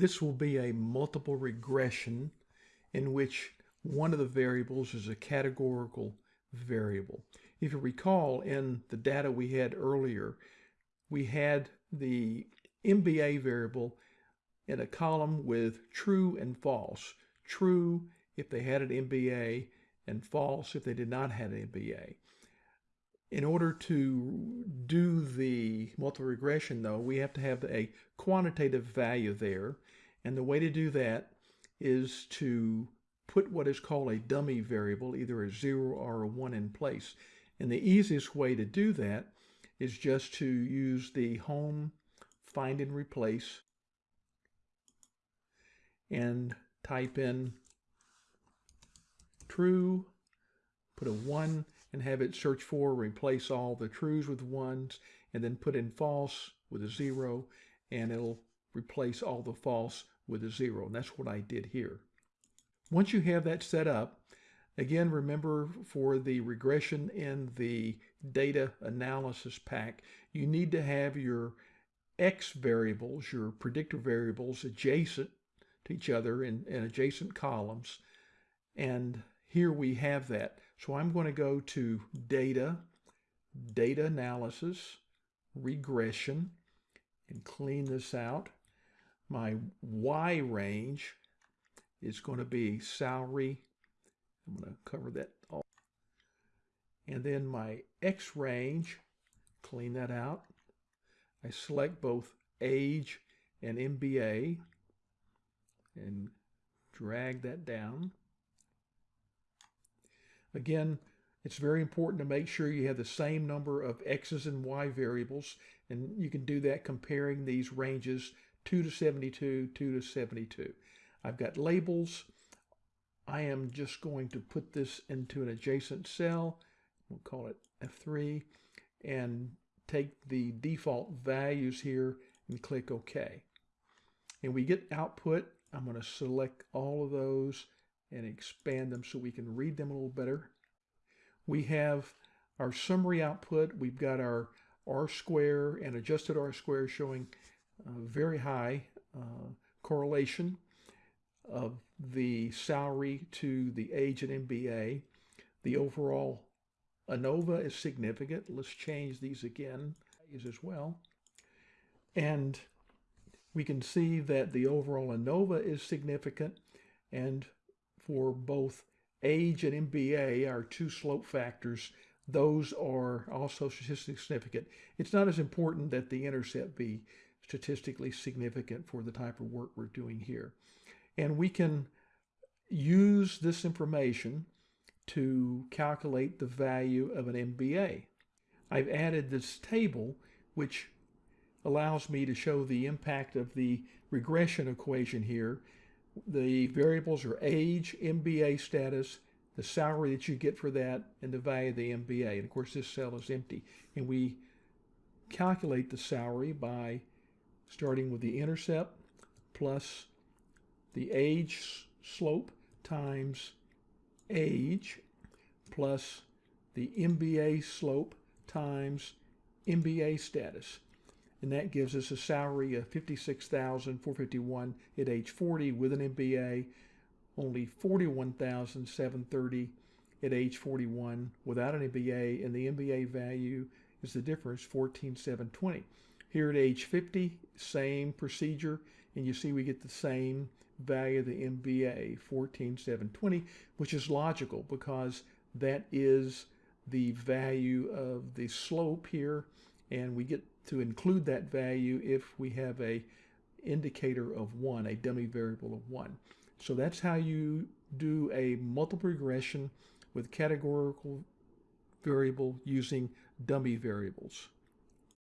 This will be a multiple regression in which one of the variables is a categorical variable. If you recall in the data we had earlier, we had the MBA variable in a column with true and false. True if they had an MBA and false if they did not have an MBA. In order to do the multiple regression though, we have to have a quantitative value there. And the way to do that is to put what is called a dummy variable, either a zero or a one in place. And the easiest way to do that is just to use the home find and replace and type in true, put a one and have it search for, replace all the trues with ones, and then put in false with a zero, and it'll replace all the false with a zero. And that's what I did here. Once you have that set up, again, remember for the regression in the data analysis pack, you need to have your X variables, your predictor variables, adjacent to each other in, in adjacent columns. And here we have that. So I'm going to go to Data, Data Analysis, Regression, and clean this out. My Y range is going to be salary. I'm going to cover that all. And then my X range, clean that out. I select both age and MBA and drag that down. Again, it's very important to make sure you have the same number of X's and Y variables, and you can do that comparing these ranges 2 to 72, 2 to 72. I've got labels. I am just going to put this into an adjacent cell. We'll call it F3 and take the default values here and click OK. And we get output. I'm going to select all of those and expand them so we can read them a little better. We have our summary output. We've got our R square and adjusted R square showing very high uh, correlation of the salary to the age and MBA. The overall ANOVA is significant. Let's change these again as well. And we can see that the overall ANOVA is significant and for both age and MBA, are two slope factors, those are also statistically significant. It's not as important that the intercept be statistically significant for the type of work we're doing here. And we can use this information to calculate the value of an MBA. I've added this table which allows me to show the impact of the regression equation here. The variables are age, MBA status, the salary that you get for that, and the value of the MBA. And of course this cell is empty. And we calculate the salary by starting with the intercept plus the age slope times age plus the MBA slope times MBA status. And that gives us a salary of 56,451 at age 40 with an MBA, only 41,730 at age 41 without an MBA, and the MBA value is the difference, 14,720. Here at age 50, same procedure, and you see we get the same value of the MBA, 14,720, which is logical because that is the value of the slope here, and we get to include that value if we have a indicator of 1, a dummy variable of 1. So that's how you do a multiple regression with categorical variable using dummy variables.